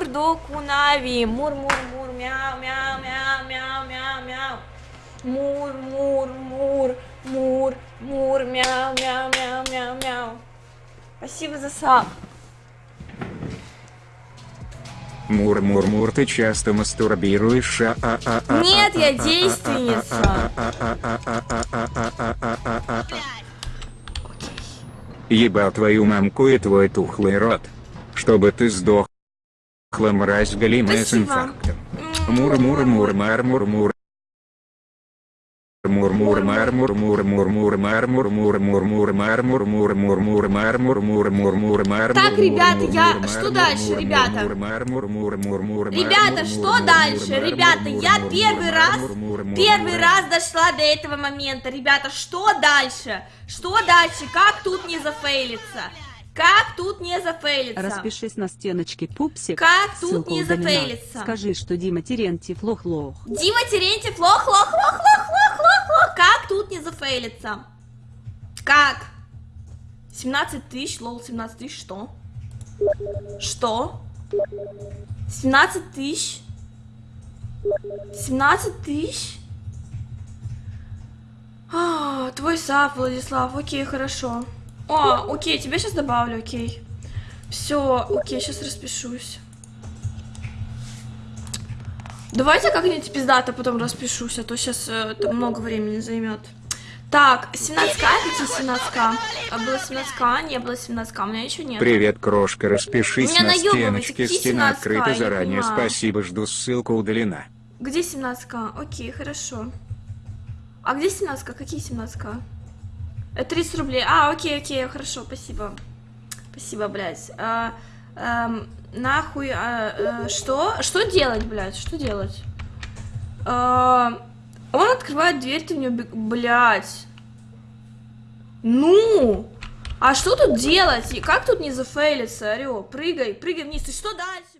Мурдоку Нави. Мур, мур, мур, мяу, мяу, мяу, мяу, мяу, мяу. Мур, мур, мур, мур, мур, мяу, мяу, мяу, мяу, мяу. Спасибо за сам. Мур-мур-мур, ты часто мастурбируешь, а а а а Нет, я действенница. Ебал твою мамку и твой тухлый рот. Чтобы ты сдох. Мразь галимая с инфарктом. Мур-мур-мур-мар-мур-мур. Так, ребята, я- что дальше, ребята? Ребята, что дальше? Ребята, я первый раз, первый раз дошла до этого момента. Ребята, что дальше? Что дальше? Как тут не зафейлиться? Как тут не зафейлиться? Распишись на стеночке, пупсик. Как тут Ссылка не удалена. зафейлиться? Скажи, что Дима Терентьев лох-лох. Дима Терентьев, лох, лох, лох, лох, лох, лох, лох. Как тут не зафейлиться? Как? 17 тысяч, лол, 17 тысяч, что? Что? 17 тысяч? 17 тысяч? А, твой сап, Владислав, окей, хорошо. О, окей, тебя сейчас добавлю, окей. Все, окей, сейчас распишусь. Давайте как-нибудь пиздато потом распишусь, а то сейчас это много времени займет. Так, 17к, какие 17к? А было 17к, не было 17к, у меня еще нет. Привет, крошка, распишись на стеночке, стена 17К, открыта заранее, спасибо, жду, ссылка удалена. Где 17к? Окей, хорошо. А где 17к? Какие 17к? Это 30 рублей. А, окей, окей, хорошо, спасибо. Спасибо, блядь. А, эм, нахуй, а, э, что? Что делать, блядь? Что делать? А, он открывает дверь, ты в нее бег... Блядь. Ну! А что тут делать? И как тут не зафейлиться? Орё, прыгай, прыгай вниз. И что дальше?